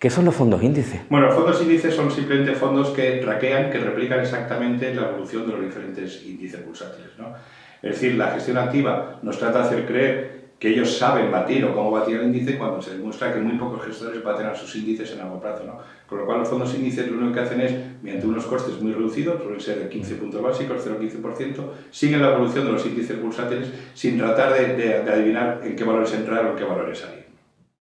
¿Qué son los fondos índices? Bueno, los fondos índices son simplemente fondos que traquean, que replican exactamente la evolución de los diferentes índices bursátiles. ¿no? Es decir, la gestión activa nos trata de hacer creer que ellos saben batir o cómo batir el índice cuando se demuestra que muy pocos gestores baten a sus índices en largo plazo. ¿no? Con lo cual los fondos índices lo único que hacen es, mediante unos costes muy reducidos, suelen ser de 15 puntos básicos, 0,15%, siguen la evolución de los índices bursátiles sin tratar de, de adivinar en qué valores entrar o en qué valores salir.